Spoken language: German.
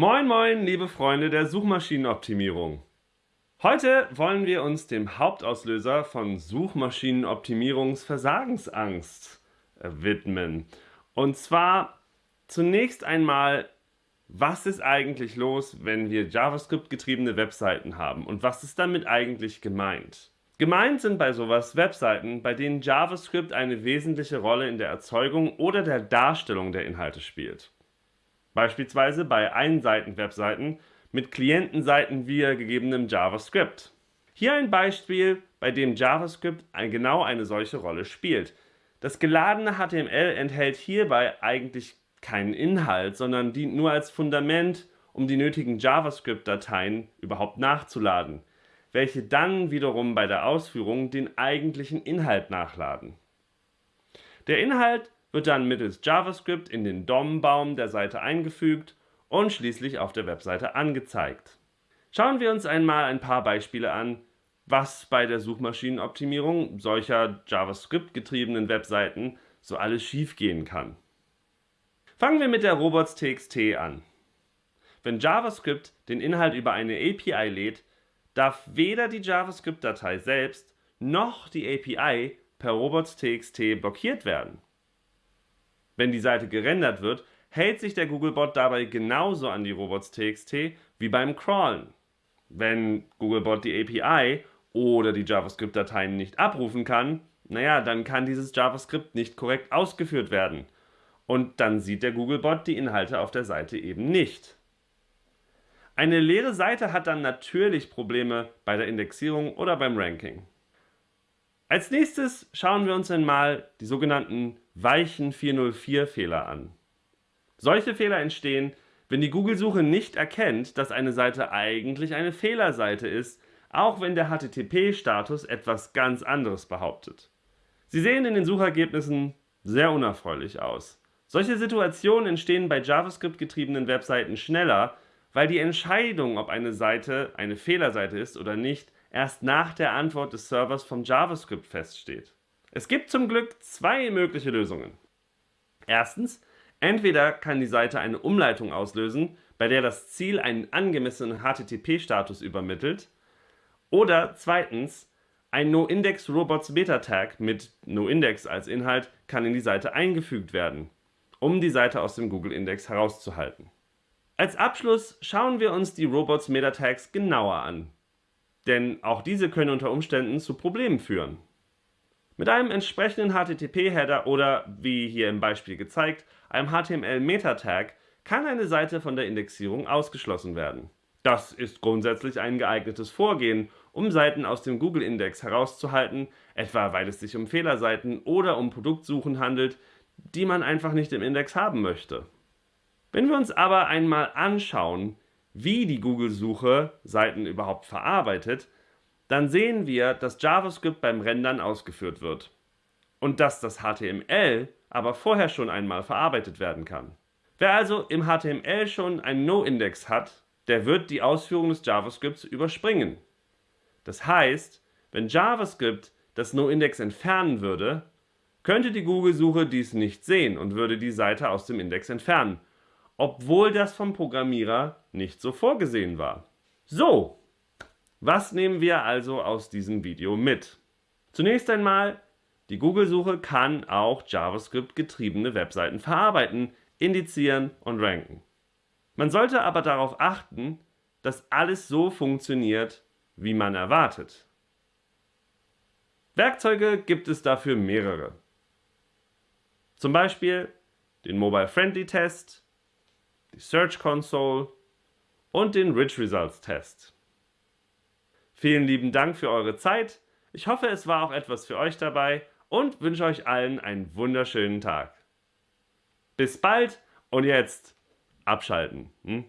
Moin moin, liebe Freunde der Suchmaschinenoptimierung. Heute wollen wir uns dem Hauptauslöser von Suchmaschinenoptimierungsversagensangst äh, widmen. Und zwar zunächst einmal, was ist eigentlich los, wenn wir JavaScript-getriebene Webseiten haben und was ist damit eigentlich gemeint? Gemeint sind bei sowas Webseiten, bei denen JavaScript eine wesentliche Rolle in der Erzeugung oder der Darstellung der Inhalte spielt. Beispielsweise bei Einseiten-Webseiten mit Klientenseiten via gegebenem JavaScript. Hier ein Beispiel, bei dem JavaScript genau eine solche Rolle spielt. Das geladene HTML enthält hierbei eigentlich keinen Inhalt, sondern dient nur als Fundament, um die nötigen JavaScript-Dateien überhaupt nachzuladen welche dann wiederum bei der Ausführung den eigentlichen Inhalt nachladen. Der Inhalt wird dann mittels JavaScript in den DOM-Baum der Seite eingefügt und schließlich auf der Webseite angezeigt. Schauen wir uns einmal ein paar Beispiele an, was bei der Suchmaschinenoptimierung solcher JavaScript-getriebenen Webseiten so alles schiefgehen kann. Fangen wir mit der Robots.txt an. Wenn JavaScript den Inhalt über eine API lädt, darf weder die JavaScript-Datei selbst noch die API per robots.txt blockiert werden. Wenn die Seite gerendert wird, hält sich der Googlebot dabei genauso an die robots.txt wie beim Crawlen. Wenn Googlebot die API oder die JavaScript-Dateien nicht abrufen kann, naja, dann kann dieses JavaScript nicht korrekt ausgeführt werden. Und dann sieht der Googlebot die Inhalte auf der Seite eben nicht. Eine leere Seite hat dann natürlich Probleme bei der Indexierung oder beim Ranking. Als nächstes schauen wir uns einmal die sogenannten weichen 404-Fehler an. Solche Fehler entstehen, wenn die Google-Suche nicht erkennt, dass eine Seite eigentlich eine Fehlerseite ist, auch wenn der HTTP-Status etwas ganz anderes behauptet. Sie sehen in den Suchergebnissen sehr unerfreulich aus. Solche Situationen entstehen bei JavaScript-getriebenen Webseiten schneller, weil die Entscheidung, ob eine Seite eine Fehlerseite ist oder nicht, erst nach der Antwort des Servers vom JavaScript feststeht. Es gibt zum Glück zwei mögliche Lösungen. Erstens, entweder kann die Seite eine Umleitung auslösen, bei der das Ziel einen angemessenen HTTP-Status übermittelt, oder zweitens, ein NoIndex-Robots-Beta-Tag mit NoIndex als Inhalt kann in die Seite eingefügt werden, um die Seite aus dem Google-Index herauszuhalten. Als Abschluss schauen wir uns die Robots Metatags genauer an, denn auch diese können unter Umständen zu Problemen führen. Mit einem entsprechenden HTTP-Header oder, wie hier im Beispiel gezeigt, einem HTML-Metatag kann eine Seite von der Indexierung ausgeschlossen werden. Das ist grundsätzlich ein geeignetes Vorgehen, um Seiten aus dem Google-Index herauszuhalten, etwa weil es sich um Fehlerseiten oder um Produktsuchen handelt, die man einfach nicht im Index haben möchte. Wenn wir uns aber einmal anschauen, wie die Google-Suche Seiten überhaupt verarbeitet, dann sehen wir, dass JavaScript beim Rendern ausgeführt wird und dass das HTML aber vorher schon einmal verarbeitet werden kann. Wer also im HTML schon einen No-Index hat, der wird die Ausführung des JavaScripts überspringen. Das heißt, wenn JavaScript das No-Index entfernen würde, könnte die Google-Suche dies nicht sehen und würde die Seite aus dem Index entfernen obwohl das vom Programmierer nicht so vorgesehen war. So, was nehmen wir also aus diesem Video mit? Zunächst einmal, die Google-Suche kann auch JavaScript-getriebene Webseiten verarbeiten, indizieren und ranken. Man sollte aber darauf achten, dass alles so funktioniert, wie man erwartet. Werkzeuge gibt es dafür mehrere. Zum Beispiel den Mobile Friendly Test, die Search Console und den Rich Results Test. Vielen lieben Dank für eure Zeit. Ich hoffe, es war auch etwas für euch dabei und wünsche euch allen einen wunderschönen Tag. Bis bald und jetzt abschalten. Hm?